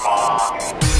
Time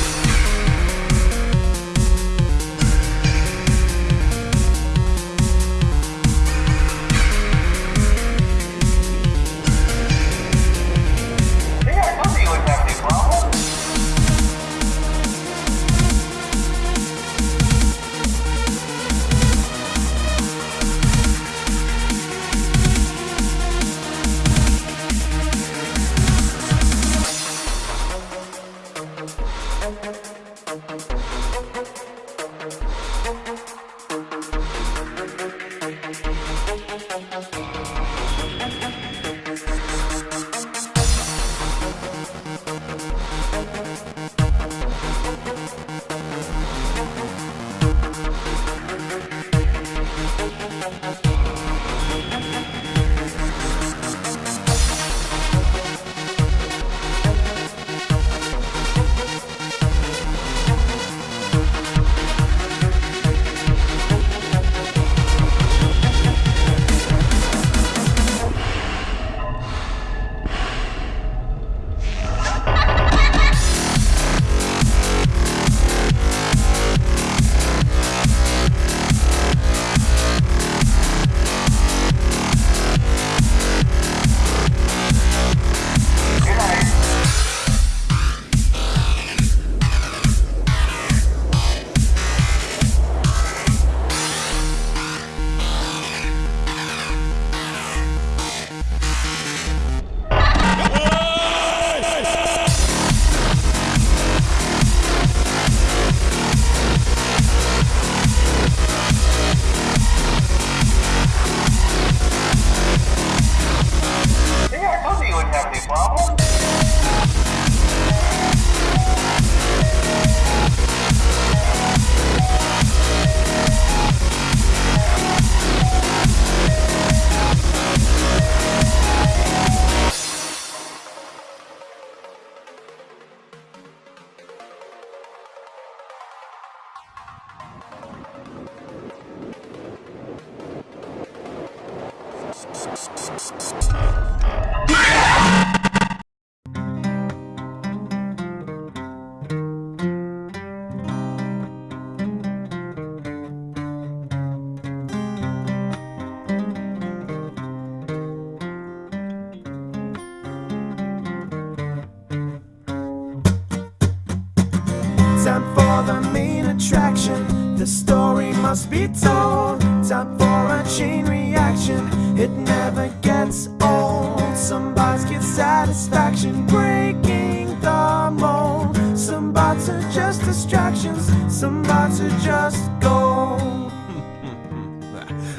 Must be told. Time for a chain reaction. It never gets old. Some bars get satisfaction breaking the mold. Some bots are just distractions. Some bots are just gold.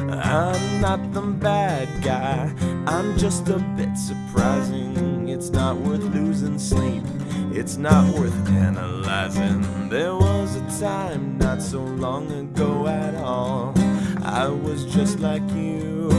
I'm not the bad guy. I'm just a bit surprising. It's not worth losing sleep. It's not worth analyzing. There was a time not so long ago at all. I was just like you.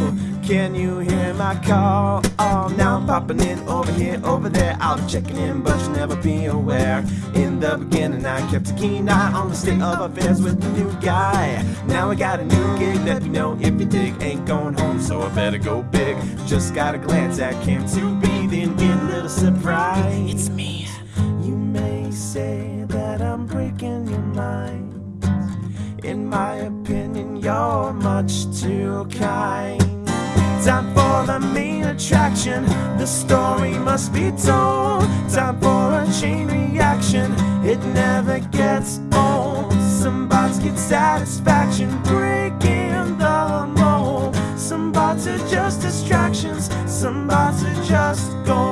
Can you hear my call? Oh, now I'm popping in over here, over there. I'll be checking in, but you'll never be aware. In the beginning, I kept a keen eye on the state of affairs with the new guy. Now I got a new gig, let me know if you dig. Ain't going home, so I better go big. Just got a glance at Cam to be, then get a little surprise. It's me. Say that I'm breaking your mind. In my opinion, you're much too kind. Time for the main attraction. The story must be told. Time for a chain reaction. It never gets old. Some bots get satisfaction breaking the mold. Some bots are just distractions. Some bots are just gold.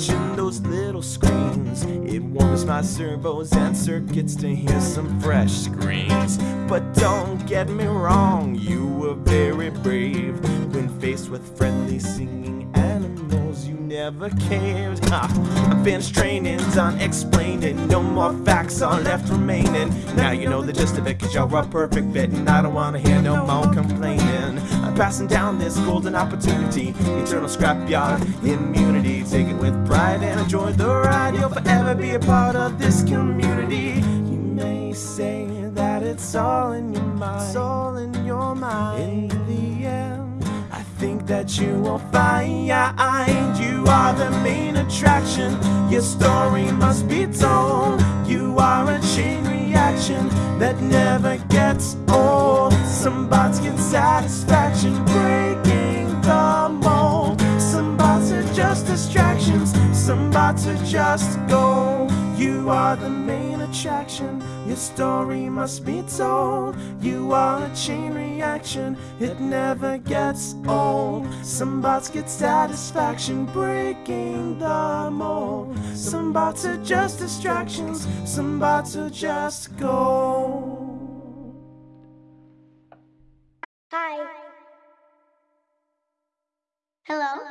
Watching those little screens. It warms my servos and circuits to hear some fresh screams. But don't get me wrong, you were very brave when faced with friendly singing animals. Never cared. I've been straining, done explaining. No more facts are left remaining. Now you know the gist of it, cause you're a perfect fit, and I don't wanna hear no more complaining. I'm passing down this golden opportunity, eternal scrapyard immunity. Take it with pride and enjoy the ride. You'll forever be a part of this community. You may say that it's all in your mind, it's all in your mind. In that you will find you are the main attraction. Your story must be told. You are a chain reaction that never gets old. Some bots get satisfaction breaking the mold. Some bots are just distractions. Some bots are just gold. You are the main attraction. Your story must be told. You are a chain reaction. It never gets old. Some bots get satisfaction breaking the mold. Some bots are just distractions. Some bots are just gold. Hi. Hello.